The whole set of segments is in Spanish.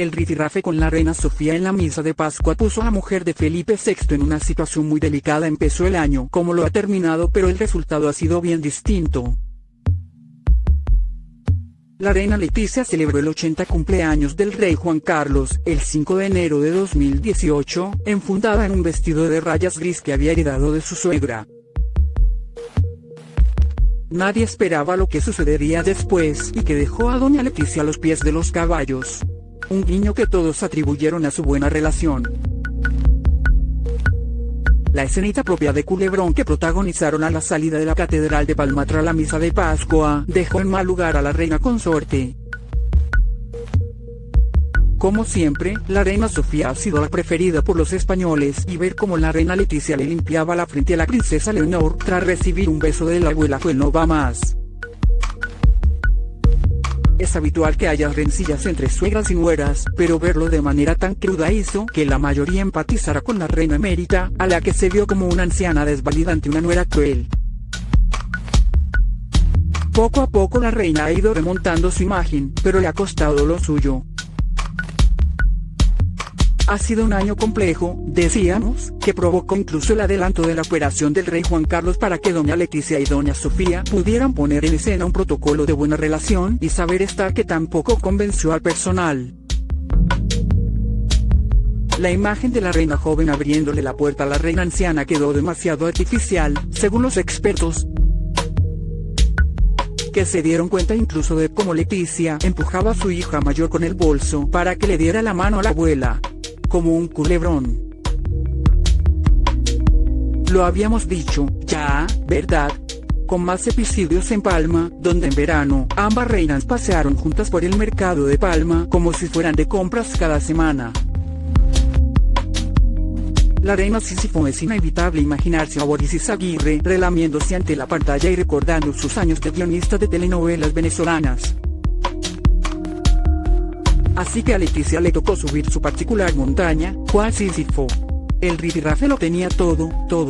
El ritirrafe con la reina Sofía en la misa de Pascua puso a la mujer de Felipe VI en una situación muy delicada. Empezó el año como lo ha terminado pero el resultado ha sido bien distinto. La reina Leticia celebró el 80 cumpleaños del rey Juan Carlos, el 5 de enero de 2018, enfundada en un vestido de rayas gris que había heredado de su suegra. Nadie esperaba lo que sucedería después y que dejó a doña Leticia a los pies de los caballos. Un guiño que todos atribuyeron a su buena relación. La escenita propia de Culebrón que protagonizaron a la salida de la Catedral de Palma tras la misa de Pascua, dejó en mal lugar a la reina consorte. Como siempre, la reina Sofía ha sido la preferida por los españoles y ver cómo la reina Leticia le limpiaba la frente a la princesa Leonor tras recibir un beso de la abuela fue no va más. Es habitual que haya rencillas entre suegras y nueras, pero verlo de manera tan cruda hizo que la mayoría empatizara con la reina emérita, a la que se vio como una anciana desvalida ante una nuera cruel. Poco a poco la reina ha ido remontando su imagen, pero le ha costado lo suyo. Ha sido un año complejo, decíamos, que provocó incluso el adelanto de la operación del rey Juan Carlos para que doña Leticia y doña Sofía pudieran poner en escena un protocolo de buena relación y saber estar que tampoco convenció al personal. La imagen de la reina joven abriéndole la puerta a la reina anciana quedó demasiado artificial, según los expertos, que se dieron cuenta incluso de cómo Leticia empujaba a su hija mayor con el bolso para que le diera la mano a la abuela como un culebrón. Lo habíamos dicho, ya, ¿verdad? Con más episodios en Palma, donde en verano, ambas reinas pasearon juntas por el mercado de Palma como si fueran de compras cada semana. La reina Sísifo es inevitable imaginarse a Boris Aguirre relamiéndose ante la pantalla y recordando sus años de guionista de telenovelas venezolanas. Así que a Leticia le tocó subir su particular montaña, cual Sísifo. El rifirrafe lo tenía todo, todo.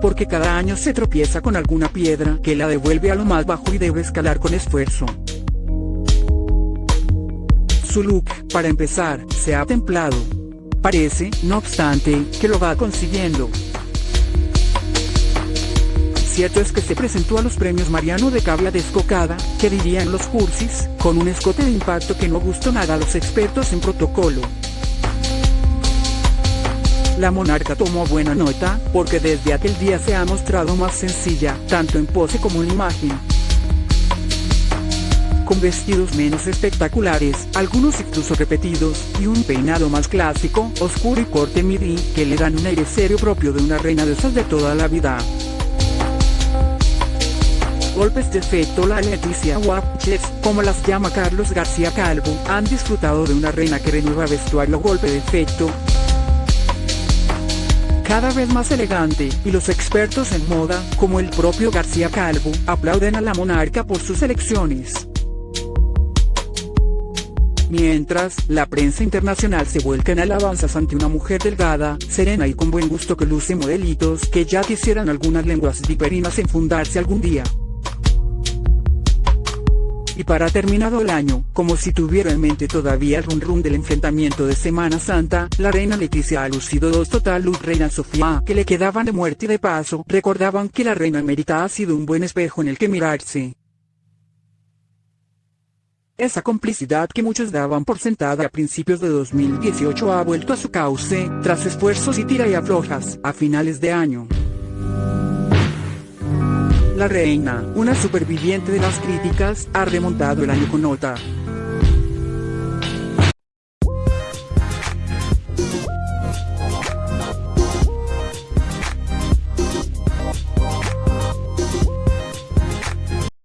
Porque cada año se tropieza con alguna piedra que la devuelve a lo más bajo y debe escalar con esfuerzo. Su look, para empezar, se ha templado. Parece, no obstante, que lo va consiguiendo cierto es que se presentó a los premios Mariano de Cabla Descocada, que dirían los cursis, con un escote de impacto que no gustó nada a los expertos en protocolo. La monarca tomó buena nota, porque desde aquel día se ha mostrado más sencilla, tanto en pose como en imagen. Con vestidos menos espectaculares, algunos incluso repetidos, y un peinado más clásico, oscuro y corte midi, que le dan un aire serio propio de una reina de esas de toda la vida golpes de efecto la Leticia Watches, como las llama Carlos García Calvo, han disfrutado de una reina que renueva vestuario golpe de efecto, cada vez más elegante, y los expertos en moda, como el propio García Calvo, aplauden a la monarca por sus elecciones. Mientras, la prensa internacional se vuelca en alabanzas ante una mujer delgada, serena y con buen gusto que luce modelitos que ya quisieran algunas lenguas viperinas enfundarse algún día. Y para terminado el año, como si tuviera en mente todavía el run run del enfrentamiento de Semana Santa, la reina Leticia ha lucido dos total luz reina Sofía que le quedaban de muerte y de paso, recordaban que la reina emérita ha sido un buen espejo en el que mirarse. Esa complicidad que muchos daban por sentada a principios de 2018 ha vuelto a su cauce, tras esfuerzos y tira y aflojas, a finales de año. La reina, una superviviente de las críticas, ha remontado el año con nota.